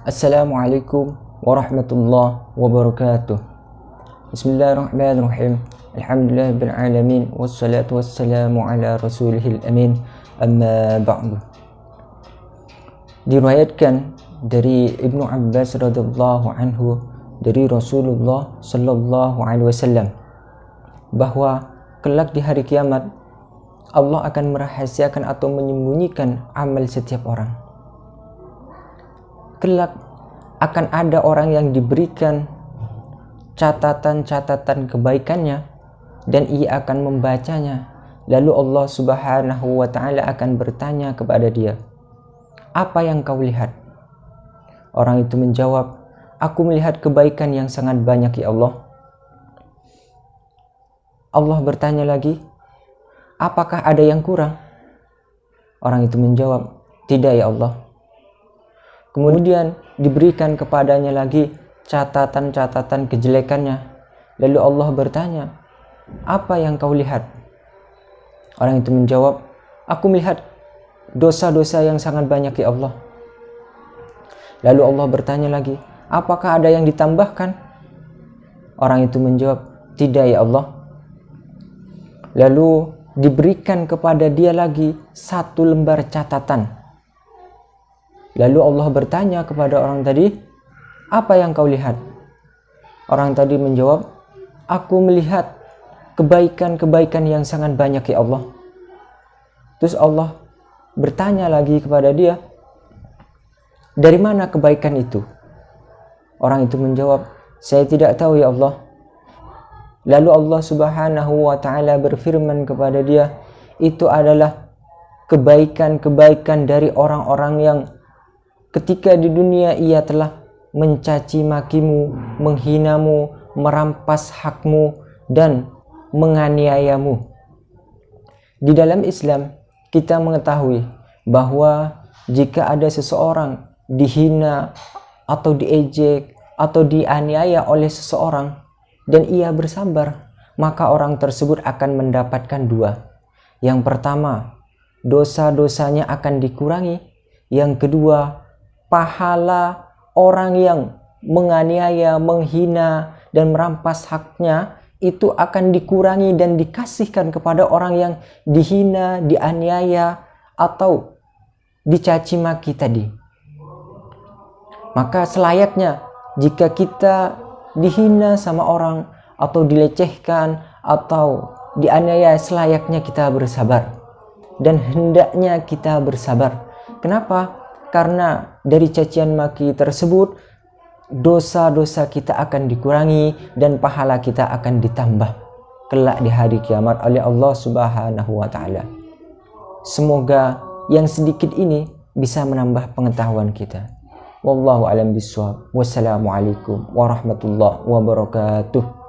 Assalamualaikum warahmatullahi wabarakatuh. Bismillahirrahmanirrahim. Alhamdulillahirrahmanirrahim. Wassalatu wassalamu ala rasulihil amin. Amma ba'du. Diriwayatkan dari Ibnu Abbas radhiyallahu anhu dari Rasulullah sallallahu alaihi wasallam bahwa kelak di hari kiamat Allah akan merahasiakan atau menyembunyikan amal setiap orang. Kelak akan ada orang yang diberikan catatan-catatan kebaikannya dan ia akan membacanya. Lalu Allah Subhanahu wa taala akan bertanya kepada dia, "Apa yang kau lihat?" Orang itu menjawab, "Aku melihat kebaikan yang sangat banyak ya Allah." Allah bertanya lagi, apakah ada yang kurang? Orang itu menjawab, tidak ya Allah. Kemudian diberikan kepadanya lagi catatan-catatan kejelekannya. Lalu Allah bertanya, apa yang kau lihat? Orang itu menjawab, aku melihat dosa-dosa yang sangat banyak ya Allah. Lalu Allah bertanya lagi, apakah ada yang ditambahkan? Orang itu menjawab, tidak ya Allah. Lalu diberikan kepada dia lagi satu lembar catatan. Lalu Allah bertanya kepada orang tadi, "Apa yang kau lihat?" Orang tadi menjawab, "Aku melihat kebaikan-kebaikan yang sangat banyak ya Allah." Terus Allah bertanya lagi kepada dia, "Dari mana kebaikan itu?" Orang itu menjawab, "Saya tidak tahu ya Allah." Lalu Allah Subhanahu wa taala berfirman kepada dia, itu adalah kebaikan-kebaikan dari orang-orang yang ketika di dunia ia telah mencaci makimu, menghinamu, merampas hakmu dan menganiayamu. Di dalam Islam kita mengetahui bahwa jika ada seseorang dihina atau diejek atau dianiaya oleh seseorang dan ia bersabar, maka orang tersebut akan mendapatkan dua. Yang pertama, dosa-dosanya akan dikurangi. Yang kedua, pahala orang yang menganiaya, menghina, dan merampas haknya itu akan dikurangi dan dikasihkan kepada orang yang dihina, dianiaya, atau dicaci maki tadi. Maka selayaknya jika kita dihina sama orang atau dilecehkan atau dianiaya selayaknya kita bersabar. Dan hendaknya kita bersabar. Kenapa karena dari cacian maki tersebut dosa-dosa kita akan dikurangi dan pahala kita akan ditambah kelak di hari kiamat oleh Allah Subhanahu wa taala semoga yang sedikit ini bisa menambah pengetahuan kita Wallahu alam biswab. Wassalamualaikum warahmatullahi wabarakatuh.